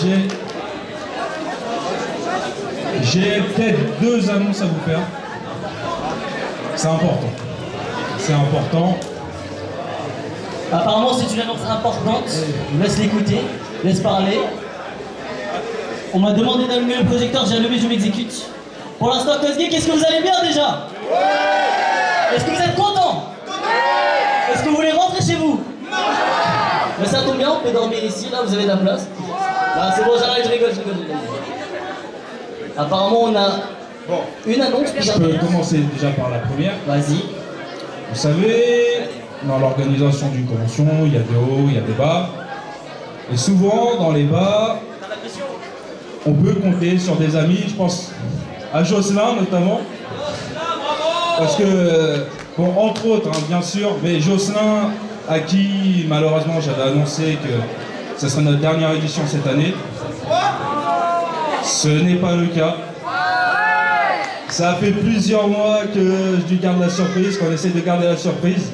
J'ai... J'ai peut-être deux annonces à vous faire. C'est important. C'est important. Apparemment, c'est une annonce importante. Laisse l'écouter, laisse parler. On m'a demandé d'allumer le projecteur, j'ai allumé, je m'exécute. Pour l'instant, Cosgay, qu'est-ce que vous allez bien déjà? Est-ce que vous êtes content? Est-ce que vous voulez rentrer chez vous? Mais ça tombe bien, on peut dormir ici, là, vous avez de la place. Ah, c'est bon, j'arrête, je rigole, je rigole. Apparemment, on a une annonce Je peux commencer déjà par la première. Vas-y. Vous savez, dans l'organisation d'une convention, il y a des hauts, il y a des bas. Et souvent, dans les bas, on peut compter sur des amis, je pense à Jocelyn notamment. Parce que, bon, entre autres, hein, bien sûr, mais Jocelyn, à qui malheureusement j'avais annoncé que ce serait notre dernière édition cette année, ce n'est pas le cas. Ça fait plusieurs mois que je garde la surprise, qu'on essaie de garder la surprise.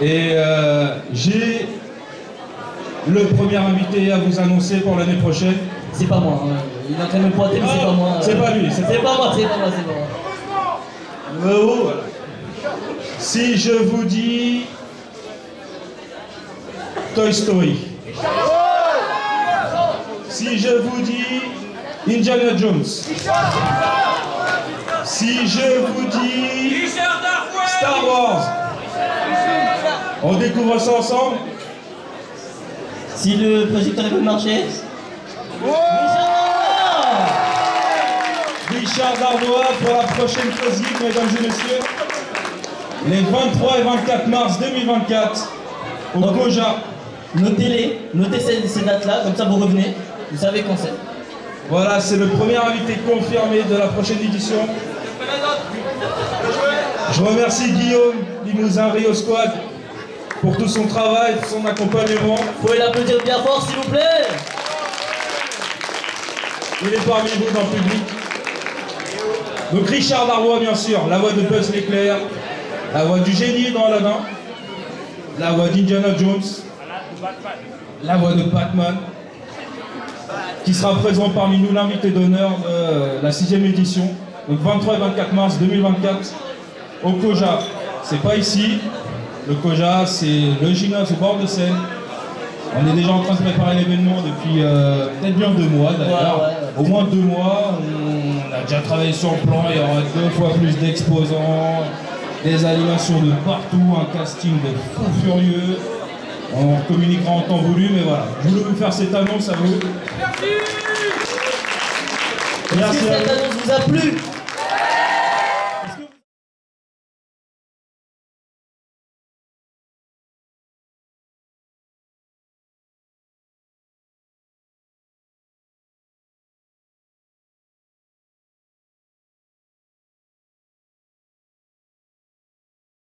Et euh, j'ai le premier invité à vous annoncer pour l'année prochaine. C'est pas moi. hein. Il est en train de me pointer, mais c'est pas moi. C'est pas lui, c'est C'est pas moi, c'est pas moi, c'est pas moi. Haut, voilà. Si je vous dis Toy Story. Si je vous dis Indiana Jones. Si je vous dis Star Wars. On découvre ça ensemble Si le projecteur peut marcher. Richard Darbois pour la prochaine physique, mesdames et messieurs. Les 23 et 24 mars 2024 au Koja. Notez-les, notez ces, ces dates-là, comme ça vous revenez, vous savez quand c'est. Voilà, c'est le premier invité confirmé de la prochaine édition. Je remercie Guillaume Limousin Rio Squad pour tout son travail, son accompagnement. Vous pouvez l'applaudir bien fort s'il vous plaît Il est parmi vous dans le public. Donc Richard Darbois, bien sûr, la voix de Buzz l'éclair, la voix du génie dans Aladdin, la voix d'Indiana Jones, la voix de Batman, qui sera présent parmi nous, l'invité d'honneur de la sixième édition, donc 23 et 24 mars 2024, au Koja. C'est pas ici, le Koja, c'est le gymnase au bord de Seine. On est déjà en train de préparer l'événement depuis euh, peut-être bien deux mois d'ailleurs. Ouais, ouais, Au moins deux mois, on a déjà travaillé sur le plan, il y aura deux fois plus d'exposants, des animations de partout, un casting de fou furieux. On communiquera en temps voulu, mais voilà. Je voulais vous faire cette annonce à vous. Merci que à cette annonce vous a plu